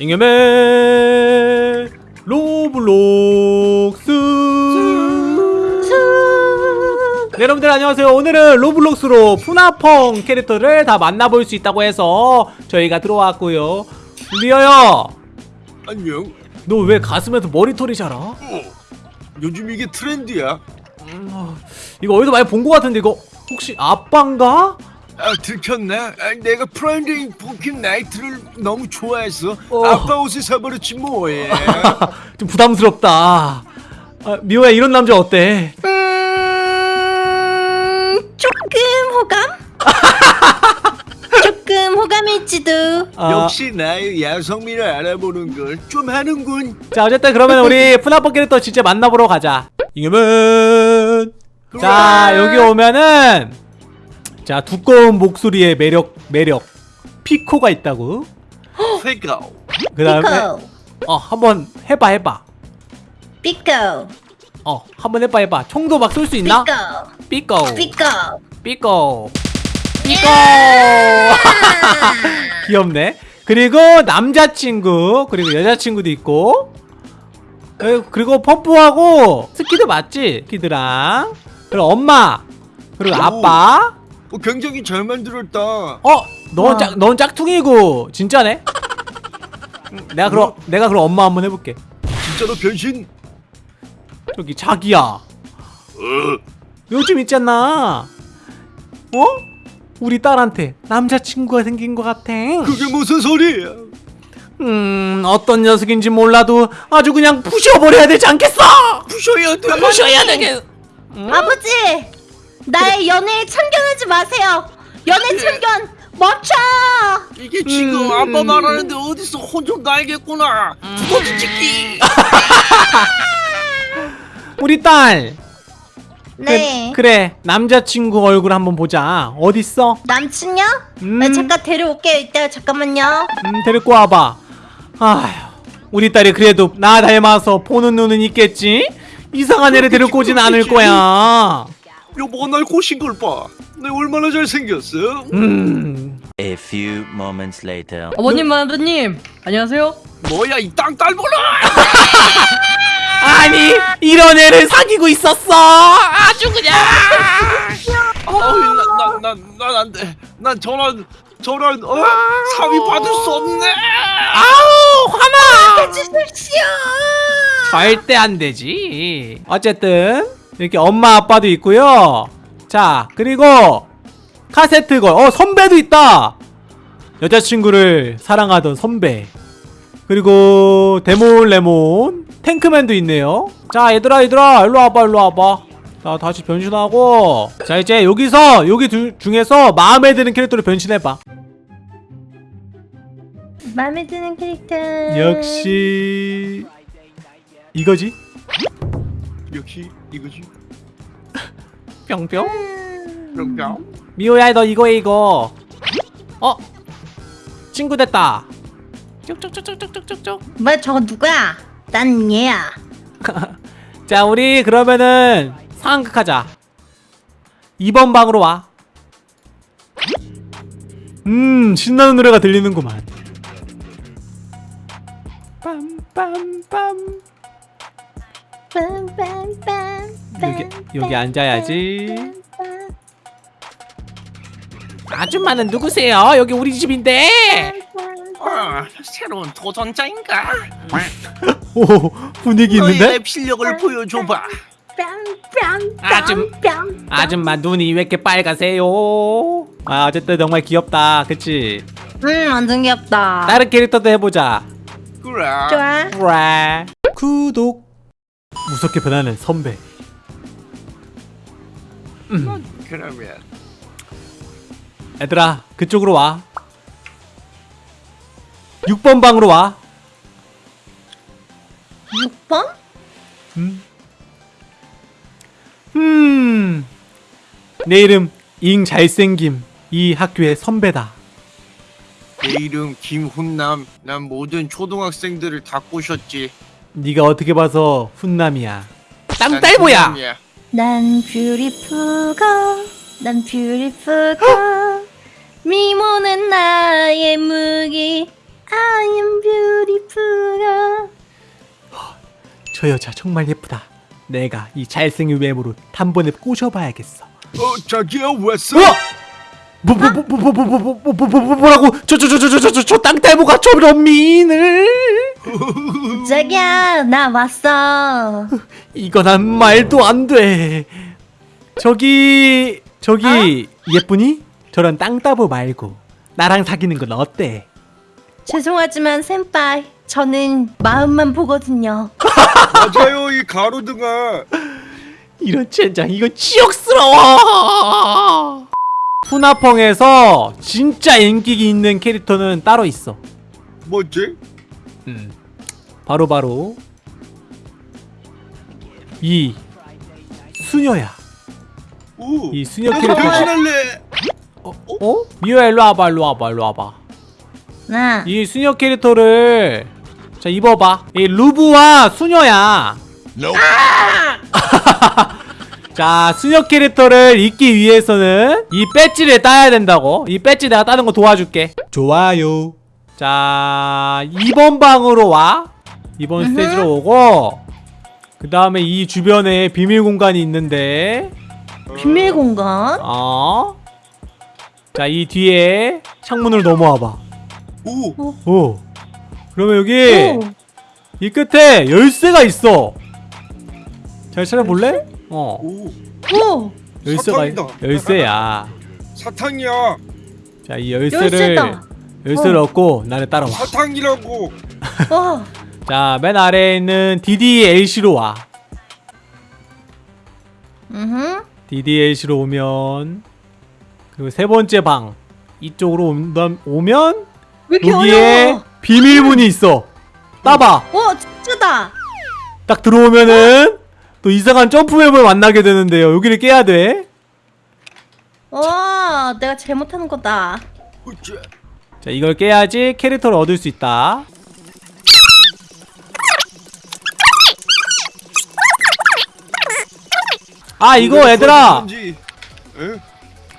잉여맨 로블록스 네, 여러분들 안녕하세요 오늘은 로블록스로 프나펑 캐릭터를 다 만나볼 수 있다고 해서 저희가 들어왔고요 리어야 안녕. 너 왜 가슴에서 머리털이 자라? 어, 요즘 이게 트렌드야. 음, 어, 이거 어디서 많이 본 것 같은데 이거 혹시 아빠인가? 아 들켰나? 아, 내가 Friday Funkin' Night를 너무 좋아해서 어. 아빠 옷을 사버렸지 뭐해. 좀 부담스럽다 아, 미호야 이런 남자 어때? 음, 조금 호감? 조금 호감일지도. 아, 역시 나의 야성미를 알아보는 걸 좀 하는군. 자 어쨌든 그러면 우리 프나펑 캐릭터 진짜 만나보러 가자 잉여맨 자 여기 오면은 자 두꺼운 목소리의 매력 매력. 피코가 있다고. 페가. 그 다음에 피코, 어 한번 해봐 해봐. 피코, 어 한번 해봐 해봐. 총도 막 쏠 수 있나? 피코, 피코. 삐꼬 삐꼬 귀엽네. 그리고 남자친구 그리고 여자친구도 있고. 에, 그리고 펌프하고 스키드 맞지? 스키드랑 그리고 엄마 그리고 오. 아빠 어, 굉장히 잘 만들었다. 어? 넌, 와. 짝, 넌 짝퉁이고 진짜네? 음, 내가 그럼 뭐? 내가 그럼 엄마 한번 해볼게 진짜로 변신? 저기 자기야 어. 요즘 있잖아 어? 우리 딸한테 남자친구가 생긴 것 같아 그게 무슨 소리야? 음 어떤 녀석인지 몰라도 아주 그냥 부셔버려야 되지 않겠어 부셔야 돼. 부셔야 되겠 아버지, 나의 연애에 참견하지 마세요. 연애 참견 멈춰. 이게 지금 음. 아빠 말하는데 어디서 혼좀 나야겠구나. 두더지 찍기. 우리 딸 네. 그, 래 남자친구 얼굴 한번 보자 어딨어? 남친요? 음. 네, 잠깐 데려올게요. 이따 잠깐만요. 음 데리고 와봐 아휴 우리 딸이 그래도 나 닮아서 보는 눈은 있겠지? 이상한 애를 데리고 오진 않을 거야 여보가 날 꼬신 걸 봐. 내가 얼마나 잘생겼어? 음 A few moments later. 어머님, 아버님, 안녕하세요. 뭐야 이 땅 딸보라! 아니 이런 애를 사귀고 있었어 아주 그냥 어우 난난난 안돼. 난 저런 저런 어 사위 받을 수 없네. 아우 화나 주십시오. 절대 안 되지 어쨌든 이렇게 엄마 아빠도 있고요. 자 그리고 카세트걸. 어 선배도 있다! 여자친구를 사랑하던 선배. 그리고 데몬 레몬 탱크맨도 있네요. 자 얘들아 얘들아 일로 와봐 일로 와봐. 자 다시 변신하고. 자 이제 여기서 여기 두- 중에서 마음에 드는 캐릭터로 변신해봐. 마음에 드는 캐릭터. 역시 이거지 역시 이거지. 뿅뿅? 그럼 미호야 너 이거 해 이거. 어? 친구 됐다. 쭉쭉쭉쭉쭉쭉쭉. 뭐야 저거 누구야? 난 얘야. 자 우리 그러면은 상황극하자. 2번 방으로 와 음 신나는 노래가 들리는구만. 빰빰빰 여기 여기 앉아야지 아줌마는 누구세요? 여기 우리 집인데 아 새로운 도전자인가? 오 분위기 너의 있는데? 랩 실력을 보여줘봐. 아줌- 아줌마 눈이 왜 이렇게 빨가세요? 아 어쨌든 정말 귀엽다 그치? 음 완전 귀엽다. 다른 캐릭터도 해보자 그래. 좋아. 브라 구독 무섭게 변하는 선배 음, 그러면 얘들아 그쪽으로 와 6번 방으로 와 6번? 음. 음. 내 이름 잉 잘생김 이 학교의 선배다 내 이름 김훈남. 난 모든 초등학생들을 다 꼬셨지. 네가 어떻게 봐서 훈남이야 난 땅딸보야 훈남이야. 난 beautiful girl. 난 beautiful girl. 미모는 나의 무기. I am beautiful girl. 저 여자 정말 예쁘다. 내가 이 잘생긴 외모로 단번에 꼬셔봐야겠어. 어 자기야 왔어? 어? 뭐, 뭐, 뭐, 뭐, 뭐, 뭐, 뭐, 뭐, 뭐, 뭐, 뭐, 뭐라고? 저, 저, 저, 저, 저, 저, 저, 저 땅딸보가 저런 미인을? 자기야, 나 왔어. 이건 한 말도 안 돼. 저기, 저기, 예쁘니? 저런 땅따보 말고 나랑 사귀는 건 어때? 죄송하지만 센파이, 저는 마음만 보거든요. 맞아요 이 가로등아. 이런 젠장, 이거 치욕스러워! 푸나펑에서 진짜 인기 있는 캐릭터는 따로 있어. 뭐지? 음. 바로 바로 이 수녀야. 오. 이 수녀 나도 캐릭터가- 변신할래. 어? 어? 미호야 일로 와봐, 일로 와봐, 일로 와봐. 나, 이 수녀 캐릭터를 자 입어봐. 이 루브와 수녀야. 자 수녀 캐릭터를 입기 위해서는 이 배지를 따야 된다고. 이 배지 내가 따는 거 도와줄게. 좋아요. 자 2번 방으로 와. 2번 스테이지로 오고 그 다음에 이 주변에 비밀 공간이 있는데 비밀 공간? 어. 자이 뒤에 창문을 넘어와봐. 오. 오. 그러면 여기 오, 이 끝에 열쇠가 있어. 잘 찾아볼래? 어. 오. 오, 열쇠가 사탕이다. 열쇠야. 사탕이야. 자, 이 열쇠를 열쇠다. 열쇠를 어. 얻고 나를 따라와. 사탕이라고. 와, 자, 맨 아래에 있는 DDLC로 와. 음, DDLC로 오면 그리고 세 번째 방 이쪽으로 온다, 오면 왜 이렇게 여기에 어려워? 비밀문이 있어. 따봐. 오, 진짜다. 딱 들어오면은 또 이상한 점프맵을 만나게 되는데요. 여기를 깨야 돼. 와, 내가 잘못하는 거다. 자 이걸 깨야지 캐릭터를 얻을 수 있다 아 이거 얘들아?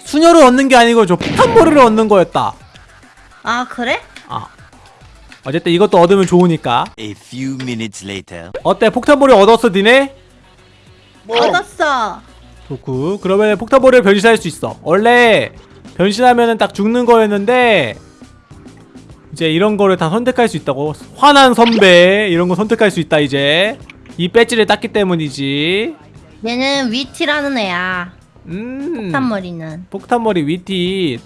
수녀를 얻는 게 아니고 저 폭탄머리를 얻는 거였다 아, 그래? 아 어쨌든 이것도 얻으면 좋으니까 A few minutes later. 어때 폭탄머리 얻었어 니네? 뭐? 얻었어. 좋구 그러면 폭탄머리를 변신할 수 있어 원래 변신하면은 딱 죽는 거였는데 이제 이런 거를 다 선택할 수 있다고 화난 선배 이런 거 선택할 수 있다 이제 이 배지를 땄기 때문이지 얘는 위티라는 애야. 음 폭탄머리는. 폭탄머리 위티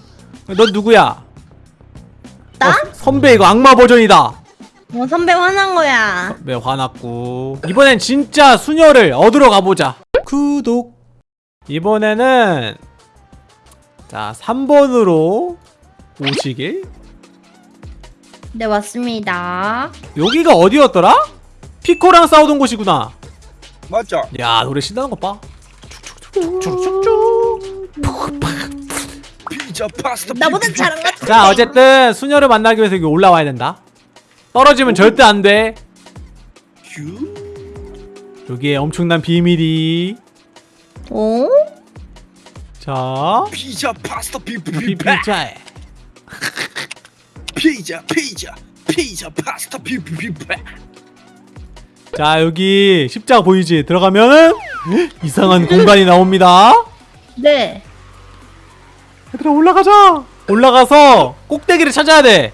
너 누구야? 나? 어, 선배 이거 악마 버전이다 어, 선배 화난 거야. 네 화났고 이번엔 진짜 수녀를 얻으러 가보자 구독 이번에는 자 3번으로 오시길 네, 왔습니다. 여기가 어디였더라? 피코랑 싸우던 곳이구나 맞아. 야 노래 신나는 것봐 피자 파스타. 나보다 잘한 것 같아. 자 어쨌든 수녀를 만나기 위해서 여기 올라와야 된다 떨어지면 절대 안돼 휴. 여기에 엄청난 비밀이 오? 자 피자 파스타 피피 피- 피자에 피자 피자 피자 파스타 피피피 자 여기 십자가 보이지? 들어가면은 이상한 공간이 나옵니다. 네. 얘들아 올라가자! 올라가서 꼭대기를 찾아야 돼.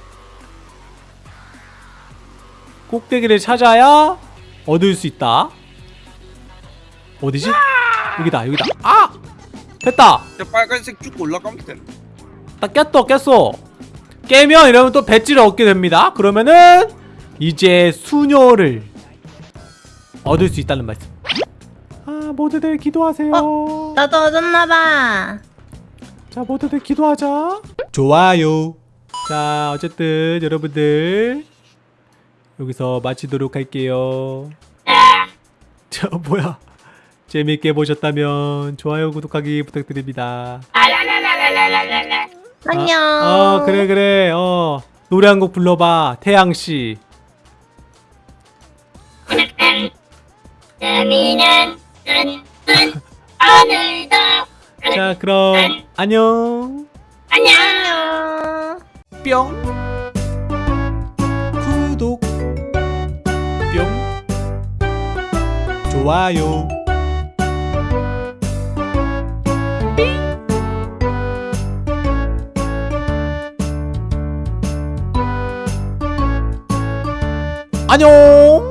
꼭대기를 찾아야 얻을 수 있다. 어디지? 여기다 여기다. 아! 됐다! 빨간색 쭉 올라가면 돼. 딱 깼어 깼어 깨면 이러면 또 배지를 얻게 됩니다. 그러면은 이제 수녀를 얻을 수 있다는 말씀. 아 모두들 기도하세요. 나도 얻었나봐. 자 모두들 기도하자. 좋아요. 자 어쨌든 여러분들 여기서 마치도록 할게요. 저 뭐야. 재밌게 보셨다면 좋아요 구독하기 부탁드립니다 안녕. 아, 어, 그래 그래. 어 노래 한 곡 불러봐, 태양 씨. 자 그럼 안녕. 안녕. 뿅. 구독. 뿅. 좋아요. 안녕